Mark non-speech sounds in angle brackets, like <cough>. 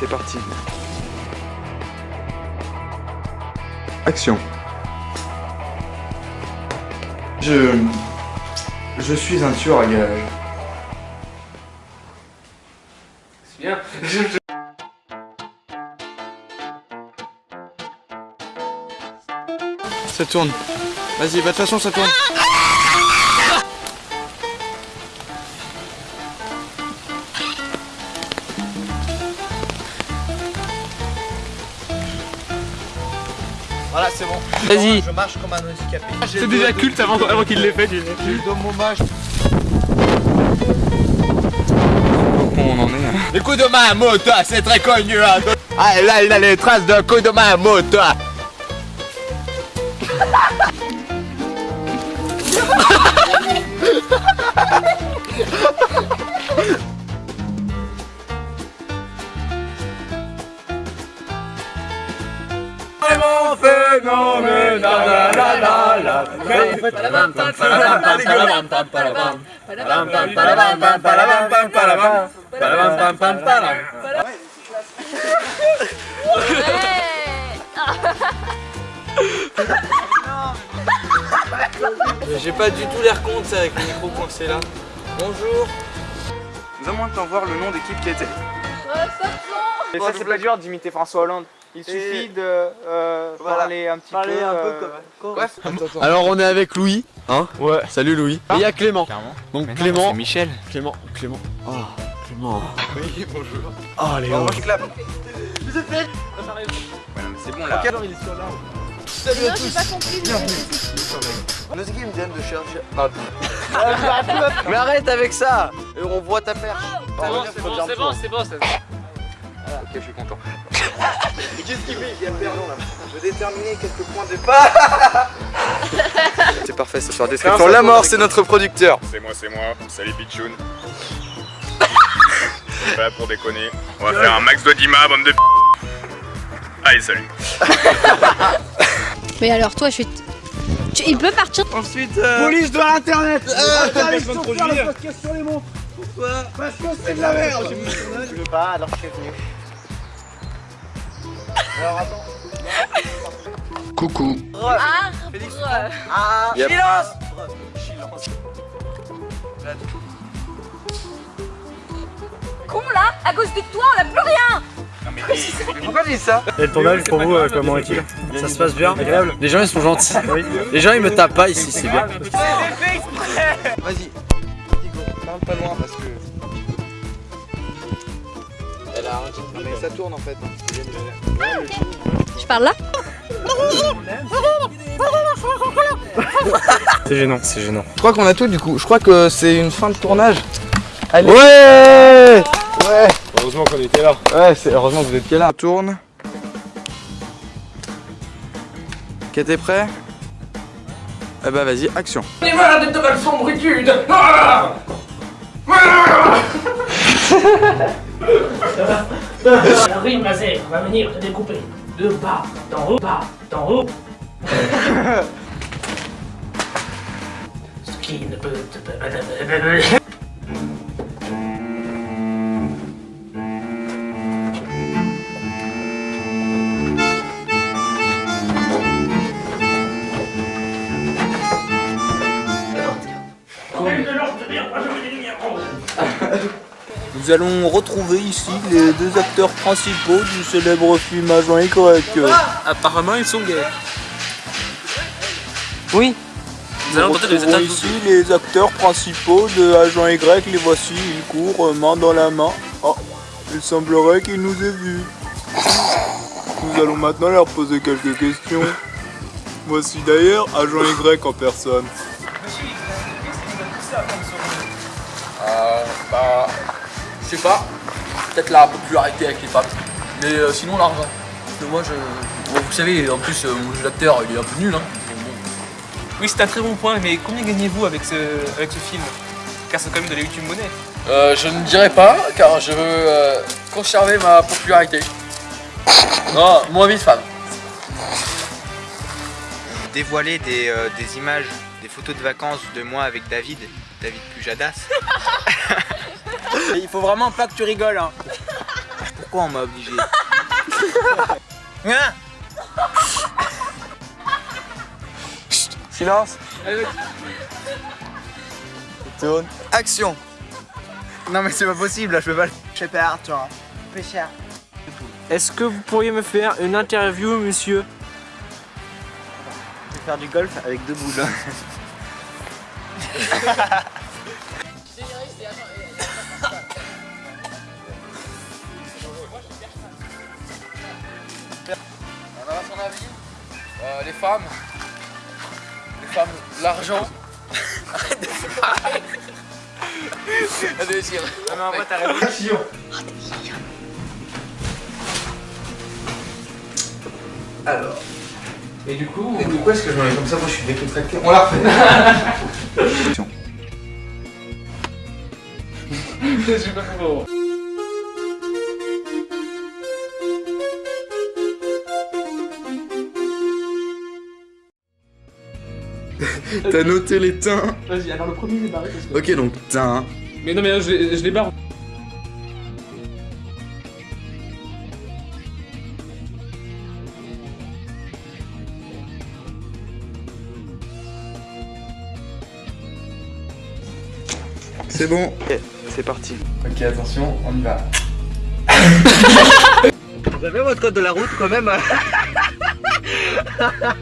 c'est parti. Action. Je... Je suis un tueur à gage. C'est bien. <laughs> Ça tourne. Vas-y, bah de toute façon ça tourne. Voilà, c'est bon. Vas-y. Je marche comme un handicapé. C'est déjà culte avant, avant qu'il l'ait fait. J'ai le dos hommage. Où on en est hein. Le coup de main à moto, c'est très connu. hein. Ah, là, il a les traces d'un coup de main à moto. <laughs> <laughs> Vraiment phénoménal, la, la, la, la. J'ai pas du tout l'air sais, avec le micro coincé là. Bonjour. Donne-moi de t'en voir le nom d'équipe qui été. Et ça c'est pas dur d'imiter François Hollande. Il suffit de euh, parler un petit Parler peu. un peu euh, Bref. Alors on est avec Louis, hein Ouais. Salut Louis. Et il y a Clément. Donc Clément, Michel. Clément, Clément. Oh, Clément. Oui, bonjour. Oh Léo. moi je clappe. Ouais, non, mais c'est bon là. Non, j'ai pas compris. Nos équipes viennent de chercher. Ah. <laughs> Mais arrête avec ça Et On voit ta perche. C'est bon, c'est bon, c'est bon, c'est bon. c'est bon. Ok, je suis content. <laughs> Qu'est-ce qu'il fait Il de là. Je veux déterminer quelques points de départ. <laughs> C'est parfait ce soir. Description. La mort, c'est notre producteur. C'est moi, c'est moi. Salut Pichoun. <laughs> Pas là pour déconner. On va faire un max d'Odima, bande de p. Allez, salut. Mais alors, toi, je suis. Tu- Il peut partir. Ensuite, euh... Police de l'internet Interdiction de produire. podcast sur les montres Pourquoi? Parce que c'est de la merde Je veux pas, alors je suis venu. Alors attends. Coucou. Ah, Ah Yep. Silence con là À cause de toi, on a plus rien Pourquoi tu dis ça Et le tournage pour vous, euh, comment est-il Ça se passe bien Agréable Les gens ils sont gentils. Les gens ils me tapent pas ici, c'est bien. Vas-y. Parle pas loin parce que. Non, mais ça tourne en fait. Je parle là C'est gênant, c'est gênant. Je crois qu'on a tout du coup. Je crois que c'est une fin de tournage. Allez. Ouais Ouais. Heureusement qu'on était là. Ouais, c'est heureusement que vous êtes là. Tourne. Ok, t'es prêt Eh bah vas-y, action. <laughs> La rime laser va venir te découper de bas, d'en haut, bas, d'en haut. Ce qui ne peut te... de l'ordre de bien, moi je veux des lumières roses. <laughs> Nous allons retrouver ici les deux acteurs principaux du célèbre film Agent Y. Apparemment, ils sont gays. Oui. Nous allons tenter de les retrouvons atteindre. ici les acteurs principaux de Agent Y. Les voici, ils courent main dans la main. Oh, il semblerait qu'ils nous aient vus. Nous allons maintenant leur poser quelques questions. Voici d'ailleurs Agent Y en personne. Je sais pas. Peut-être la popularité avec les femmes. Mais euh, sinon, l'argent. Moi, je. bon, vous savez, en plus, euh, mon jeu d'acteur, il est un peu nul. Hein. Oui, c'est un très bon point, mais combien gagnez-vous avec ce, avec ce film? Car c'est quand même de la YouTube monnaie. Euh, je ne dirai pas, car je veux euh, conserver ma popularité. Non, moins vite, femme. Dévoiler des, euh, des images, des photos de vacances de moi avec David, David Pujadas. <laughs> Il faut vraiment pas que tu rigoles. Hein. pourquoi on m'a obligé Silence. Tourne. Action. Non mais c'est pas possible là, je peux pas le... Je peur, toi. Pêcheur. Est-ce que vous pourriez me faire une interview, monsieur? Je vais faire du golf avec deux boules. <laughs> Euh, les femmes. Les femmes, l'argent. Arrête de parler. Allez, tire. Non, mais en vrai, t'as raison. Alors. Et du coup. Et pourquoi est-ce que je me mets comme ça? Moi je suis décontracté. On la refait. <laughs> Je suis pas <laughs> T'as noté les teints. Vas-y, alors le premier il est barré parce que. Ok, donc teint. Mais non, mais là, je, je les barre. C'est bon. Ok, c'est parti. Ok, attention, on y va. Vous avez votre code de la route quand même hein <laughs>